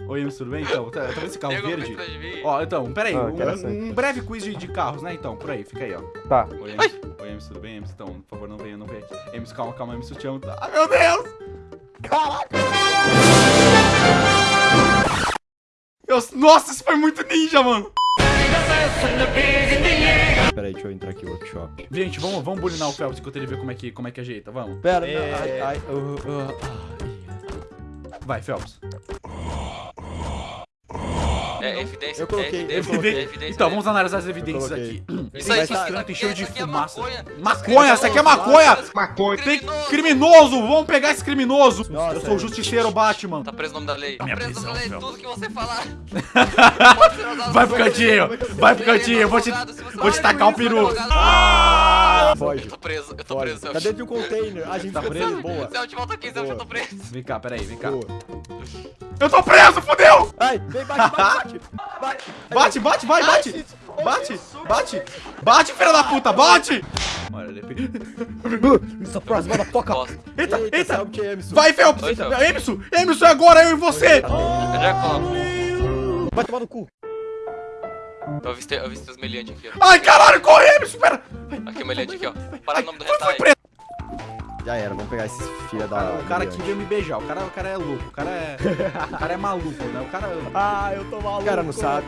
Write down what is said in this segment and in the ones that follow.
Oi, Emerson, tudo bem? Então, tá, tá vendo esse carro verde? Ó, então, pera aí, Ah, um, um breve quiz de, de carros, né? Então, por aí, fica aí, ó. Tá. Oi, Emerson, Oi, Emerson, tudo bem, Emerson? Então, por favor, não venha, não venha aqui. Emerson, calma, calma, Emerson, eu te amo. tá? Ah, meu Deus! Caraca! Eu- nossa, isso foi muito ninja, mano! Pera aí, deixa eu entrar aqui no workshop. Gente, vamos, vamos bulinar o Phelps enquanto ele vê como é que, como é que ajeita, vamos. Pera, É. não, ai, ai, uh, uh, ai. Vai, Phelps. É evidência. Eu coloquei, é eu evidência, coloquei. é evidência, Então, né? vamos analisar as evidências aqui. Isso aí, isso aqui, escrito isso cheio aqui de é fumaça. maconha. Maconha, essa aqui é maconha! Maconha. Tem Criminoso. Vamos pegar esse criminoso! Nossa, eu sou o é. justiceiro Batman. Tá preso no nome da lei. Tá preso no nome da lei. Tudo que você falar. Vai pro cantinho! Vai pro cantinho! Eu vou te, se vou te tacar o isso, peru! Ah! Foge. Eu tô preso, eu tô Foge. preso. Tá dentro de um container. A gente Tá fica preso? Boa. Celso, te volta aqui, Celso, eu tô preso. Vem cá, peraí, vem cá. Eu tô preso, fudeu! Ai, vem, bate, bate, bate. Bate, bate, vai, bate! Bate, bate! Bate, filha da puta, bate! Olha, ele... Surprise, motherfucker. Bosta. Eita, eita! é? Vai, Phelps! Oi, Phelps. Emerson! Emerson, é agora eu e você! Eu já coloco. Vai tomar no cu. Eu avistei, eu avistei os meliantes aqui, ó. Ai, caralho, corre, Emerson, pera! Aqui o meliante aqui, ó. Para o nome do preso! Já era, vamos pegar esses filha da... O cara aqui veio me beijar, o cara, o cara é louco, o cara é... O cara é maluco, né? O cara... Ah, eu tô maluco. O cara não sabe.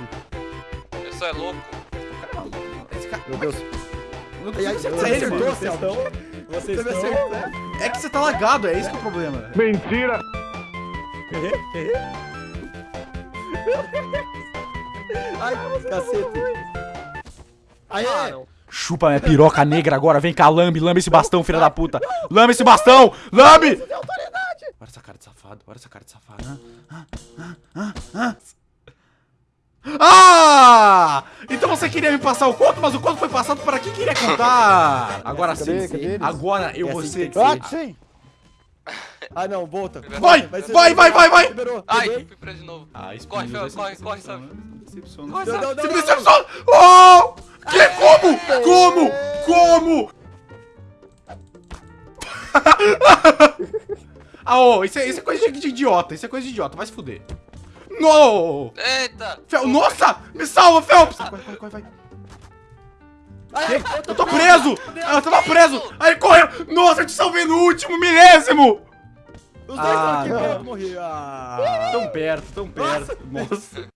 Eu sou é louco. O cara é maluco. Esse cara... Meu Deus. Não E aí, você acertou. Celso? Vocês Você me estão... acertou. É que você tá lagado, é esse que é o problema. Mentira! Ai, cacete. Aê! Ah, não. Chupa minha piroca negra agora, vem cá, lambe, lambe esse bastão, filha da puta. Lambe esse bastão, lambe! Olha essa cara de safado, olha essa cara de safado. Ah, ah, ah, ah. Ah! Então você queria me passar o conto, mas o conto foi passado para quem queria contar. Agora sim, agora eu É vou assim ser... Ah, sim. Ah, não, volta. Vai, vai, vai, vai, vai. Liberou. Ai, fui preso de novo. Ah, Corre, Fel, corre, corre, Corre, Sam. não, Você me não, decepciona! Oh! Que? Como? Como? Como? ah, ô, isso é, isso é coisa de, de idiota, isso é coisa de idiota, vai se fuder. No! Eita! Fel, nossa! Me salva, Phelps! Vai, vai, vai, vai. Ai, Eu tô preso! Ah, eu tava preso! Aí ele correu! Nossa, eu te salvei no último milésimo! Os dois Ah, estão aqui, não. pronto, morri. Ah. Tão perto, tão perto. Nossa.